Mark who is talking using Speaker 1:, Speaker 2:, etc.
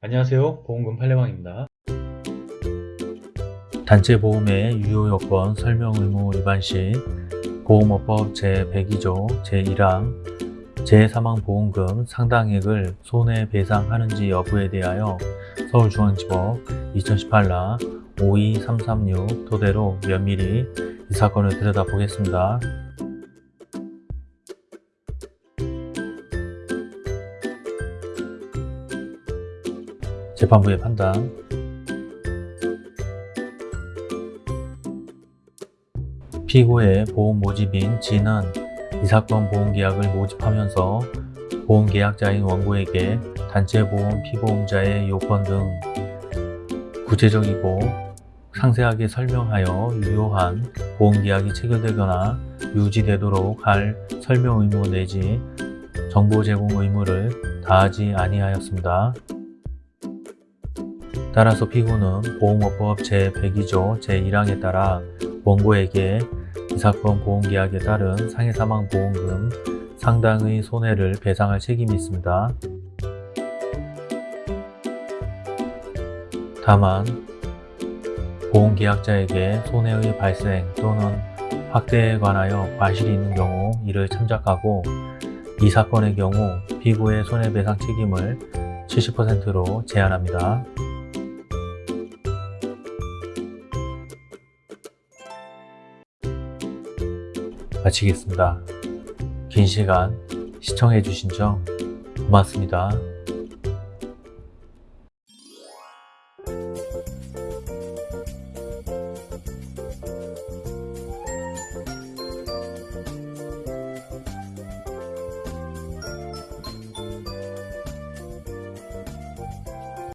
Speaker 1: 안녕하세요 보험금 팔례방입니다
Speaker 2: 단체 보험의 유효 요건 설명 의무 위반 시 보험업법 제102조 제1항 재사망보험금 상당액을 손해배상하는지 여부에 대하여 서울중앙지법 2018라 52336 토대로 면밀히 이 사건을 들여다보겠습니다. 재판부의 판단 피고의 보험 모집인 진은 이 사건 보험계약을 모집하면서 보험계약자인 원고에게 단체보험 피보험자의 요건 등 구체적이고 상세하게 설명하여 유효한 보험계약이 체결되거나 유지되도록 할 설명 의무 내지 정보 제공 의무를 다하지 아니하였습니다. 따라서 피고는 보험업법 제102조 제1항에 따라 원고에게 이 사건 보험계약에 따른 상해 사망 보험금 상당의 손해를 배상할 책임이 있습니다. 다만 보험계약자에게 손해의 발생 또는 확대에 관하여 과실이 있는 경우 이를 참작하고 이 사건의 경우 피고의 손해배상 책임을 70%로 제한합니다. 마치겠습니다. 긴 시간 시청해주신 점 고맙습니다.